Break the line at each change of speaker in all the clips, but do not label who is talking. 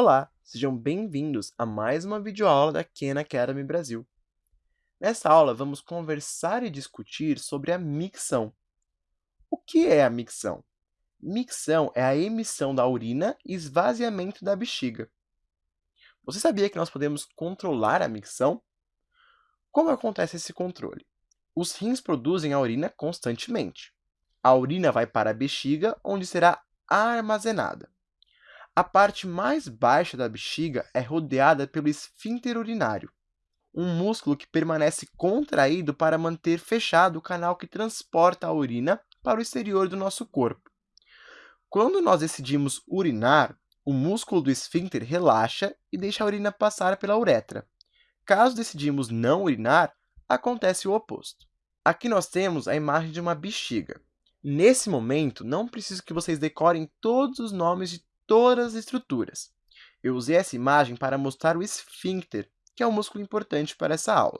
Olá, sejam bem-vindos a mais uma videoaula da Khan Academy Brasil. Nessa aula, vamos conversar e discutir sobre a micção. O que é a micção? Micção é a emissão da urina e esvaziamento da bexiga. Você sabia que nós podemos controlar a micção? Como acontece esse controle? Os rins produzem a urina constantemente. A urina vai para a bexiga, onde será armazenada. A parte mais baixa da bexiga é rodeada pelo esfíncter urinário, um músculo que permanece contraído para manter fechado o canal que transporta a urina para o exterior do nosso corpo. Quando nós decidimos urinar, o músculo do esfíncter relaxa e deixa a urina passar pela uretra. Caso decidimos não urinar, acontece o oposto. Aqui nós temos a imagem de uma bexiga. Nesse momento, não preciso que vocês decorem todos os nomes de todas as estruturas. Eu usei essa imagem para mostrar o esfíncter, que é um músculo importante para essa aula.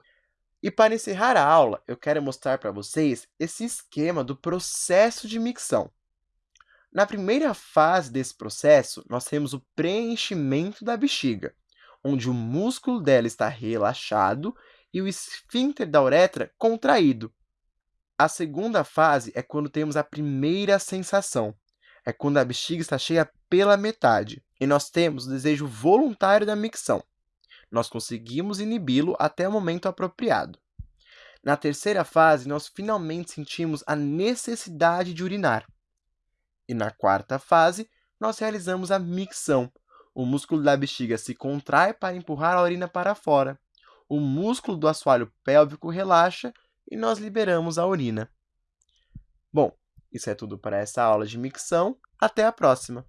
E para encerrar a aula, eu quero mostrar para vocês esse esquema do processo de micção. Na primeira fase desse processo, nós temos o preenchimento da bexiga, onde o músculo dela está relaxado e o esfíncter da uretra contraído. A segunda fase é quando temos a primeira sensação, é quando a bexiga está cheia pela metade, e nós temos o desejo voluntário da micção. Nós conseguimos inibi-lo até o momento apropriado. Na terceira fase, nós finalmente sentimos a necessidade de urinar. E na quarta fase, nós realizamos a micção. O músculo da bexiga se contrai para empurrar a urina para fora. O músculo do assoalho pélvico relaxa e nós liberamos a urina. Bom, isso é tudo para essa aula de micção. Até a próxima!